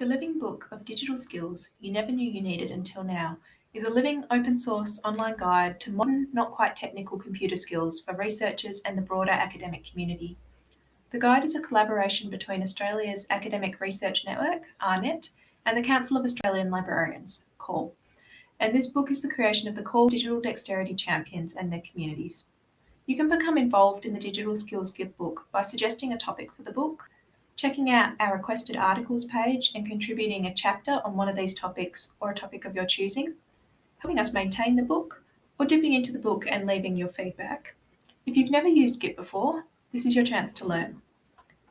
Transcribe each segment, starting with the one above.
The Living Book of Digital Skills You Never Knew You Needed Until Now is a living open source online guide to modern, not quite technical computer skills for researchers and the broader academic community. The guide is a collaboration between Australia's Academic Research Network, AARNet, and the Council of Australian Librarians, CAUL. And this book is the creation of the CAUL Digital Dexterity Champions and their communities. You can become involved in the Digital Skills Gitbook by suggesting a topic for the book, checking out our requested articles page and contributing a chapter on one of these topics or a topic of your choosing, helping us maintain the book, or dipping into the book and leaving your feedback. If you've never used Git before, this is your chance to learn.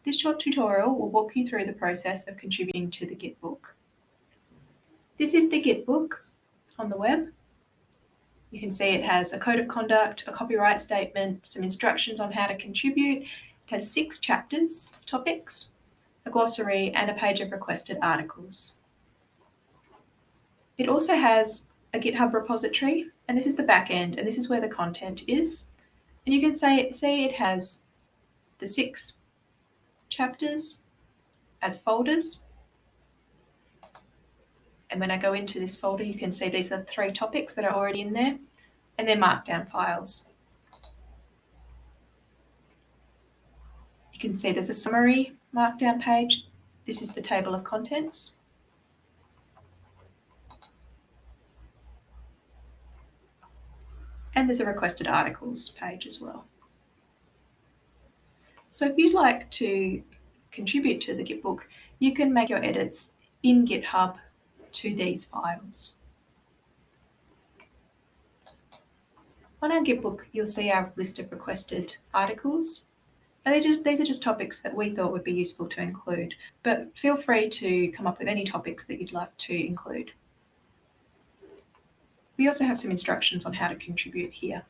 This short tutorial will walk you through the process of contributing to the Git book. This is the Git book on the web. You can see it has a code of conduct, a copyright statement, some instructions on how to contribute. It has six chapters, topics, a glossary, and a page of requested articles. It also has a GitHub repository, and this is the back end, and this is where the content is. And you can say, see it has the six chapters as folders. And when I go into this folder, you can see these are three topics that are already in there, and they're markdown files. You can see there's a summary markdown page. This is the table of contents. And there's a requested articles page as well. So if you'd like to contribute to the Gitbook, you can make your edits in GitHub to these files. On our Gitbook, you'll see our list of requested articles just, these are just topics that we thought would be useful to include, but feel free to come up with any topics that you'd like to include. We also have some instructions on how to contribute here.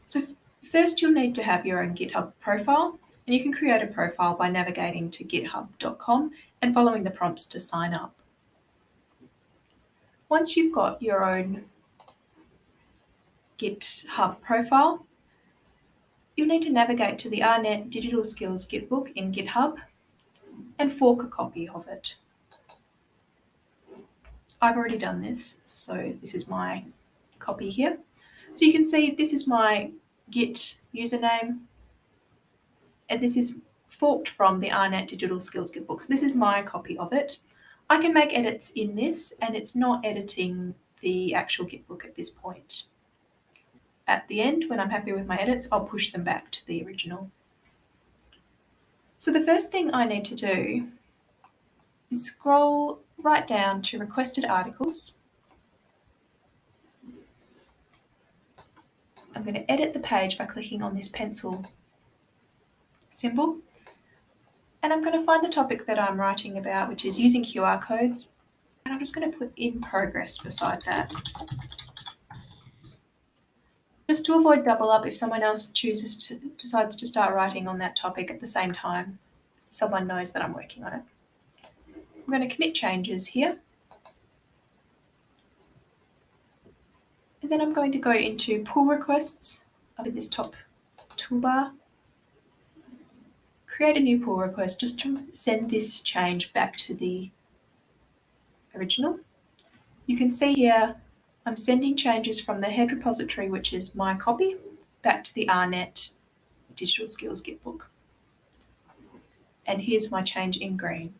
So first you'll need to have your own GitHub profile and you can create a profile by navigating to github.com and following the prompts to sign up. Once you've got your own GitHub profile, you'll need to navigate to the AARNet Digital Skills Gitbook in GitHub and fork a copy of it. I've already done this, so this is my copy here. So you can see this is my Git username, and this is forked from the AARNet Digital Skills Gitbook. So this is my copy of it. I can make edits in this, and it's not editing the actual Gitbook at this point at the end, when I'm happy with my edits, I'll push them back to the original. So the first thing I need to do is scroll right down to requested articles. I'm going to edit the page by clicking on this pencil symbol. And I'm going to find the topic that I'm writing about, which is using QR codes. And I'm just going to put in progress beside that. Just to avoid double up if someone else chooses to decides to start writing on that topic at the same time, someone knows that I'm working on it. I'm going to commit changes here. And then I'm going to go into pull requests up at this top toolbar. Create a new pull request just to send this change back to the original. You can see here I'm sending changes from the head repository, which is my copy, back to the AARNet Digital Skills Gitbook. And here's my change in green.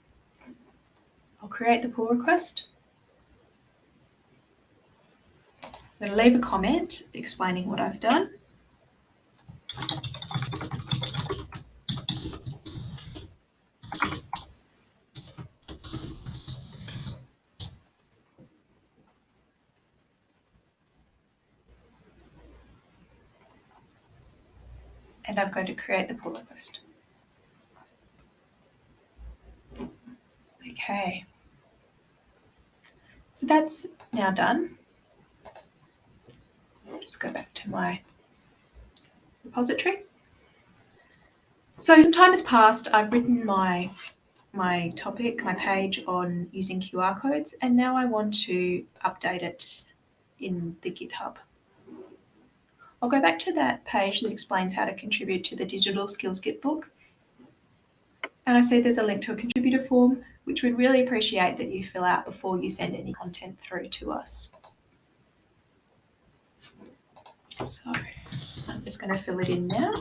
I'll create the pull request. I'm going to leave a comment explaining what I've done. And I'm going to create the pull request. Okay, so that's now done. I'll just go back to my repository. So some time has passed. I've written my my topic, my page on using QR codes, and now I want to update it in the GitHub. I'll go back to that page that explains how to contribute to the Digital Skills Gitbook. And I see there's a link to a contributor form, which we'd really appreciate that you fill out before you send any content through to us. So I'm just going to fill it in now.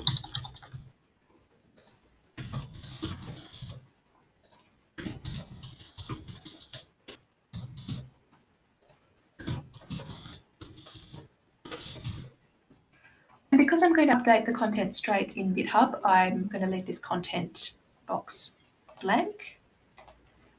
Because I'm going to update the content straight in GitHub, I'm going to leave this content box blank.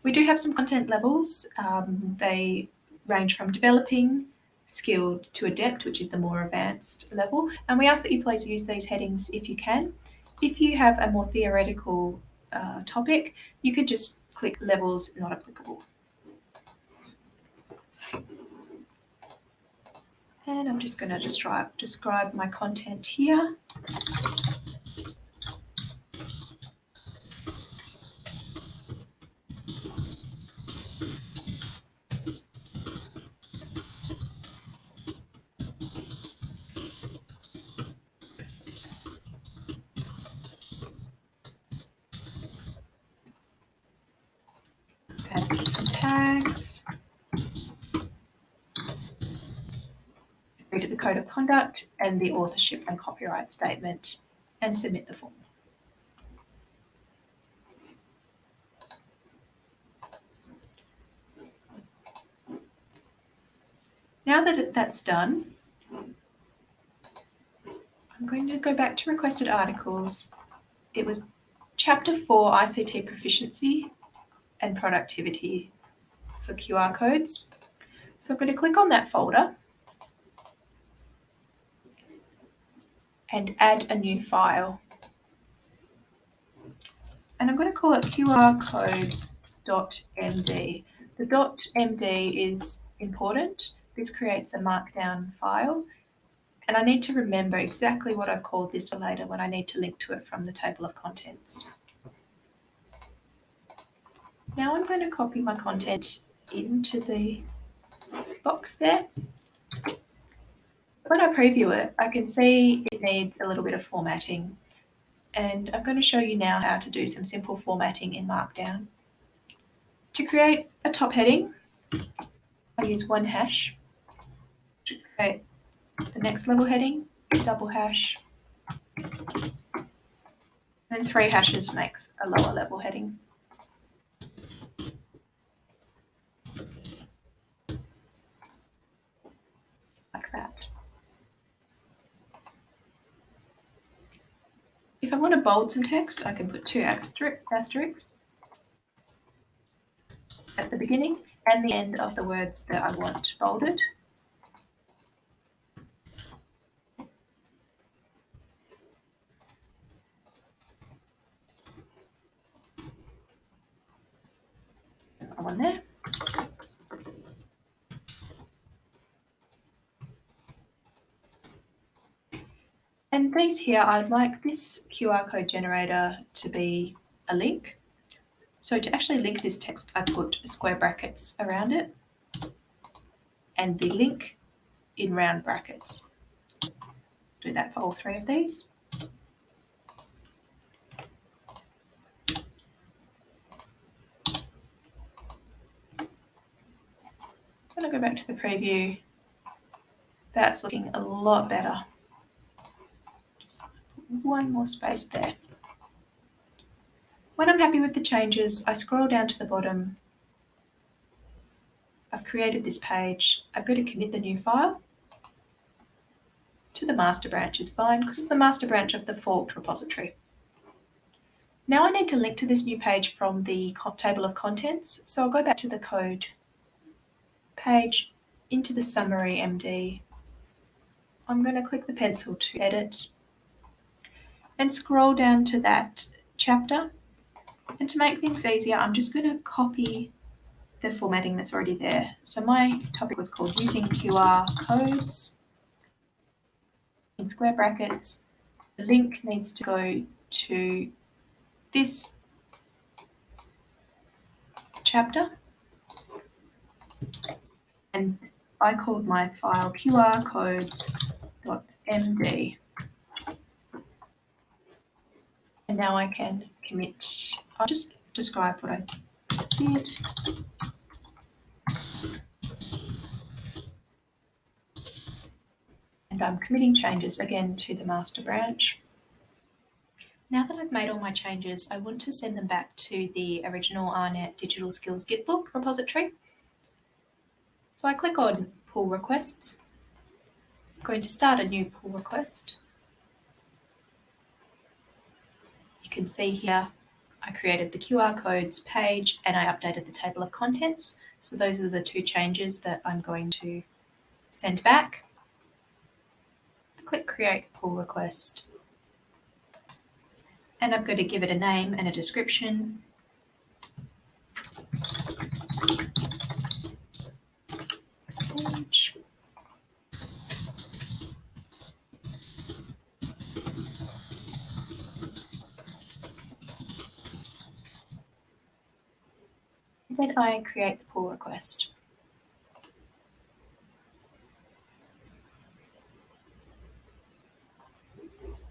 We do have some content levels. Um, they range from developing, skilled to adept, which is the more advanced level. And we ask that you please use these headings if you can. If you have a more theoretical uh, topic, you could just click levels not applicable. And I'm just going to describe, describe my content here. Add some tags. agree to the code of conduct and the authorship and copyright statement and submit the form. Now that that's done, I'm going to go back to requested articles. It was chapter four, ICT proficiency and productivity for QR codes. So I'm going to click on that folder and add a new file. And I'm going to call it qrcodes.md. The .md is important. This creates a markdown file. And I need to remember exactly what I've called this for later when I need to link to it from the table of contents. Now I'm going to copy my content into the box there when I preview it, I can see it needs a little bit of formatting. And I'm going to show you now how to do some simple formatting in Markdown. To create a top heading, I use one hash. To create the next level heading, double hash. And three hashes makes a lower level heading. Like that. If I want to bold some text, I can put two asterisks at the beginning and the end of the words that I want bolded. One there. And these here, I'd like this QR code generator to be a link. So to actually link this text, I put square brackets around it and the link in round brackets. Do that for all three of these. When I go back to the preview, that's looking a lot better one more space there. When I'm happy with the changes, I scroll down to the bottom. I've created this page. I've got to commit the new file to the master branch is fine because it's the master branch of the forked repository. Now I need to link to this new page from the table of contents. So I'll go back to the code page into the summary MD. I'm going to click the pencil to edit and scroll down to that chapter. And to make things easier, I'm just going to copy the formatting that's already there. So my topic was called using QR codes in square brackets. The link needs to go to this chapter. And I called my file qrcodes.md. And now I can commit I'll just describe what I did. And I'm committing changes again to the master branch. Now that I've made all my changes, I want to send them back to the original AARNet Digital Skills Gitbook repository. So I click on pull requests. I'm going to start a new pull request. You can see here I created the QR codes page and I updated the table of contents. So those are the two changes that I'm going to send back. Click create pull request and I'm going to give it a name and a description. Page. Then I create the pull request.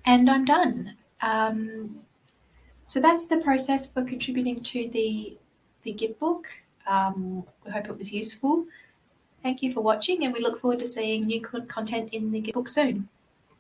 And I'm done. Um, so that's the process for contributing to the, the Gitbook. Um, we hope it was useful. Thank you for watching and we look forward to seeing new content in the Gitbook soon.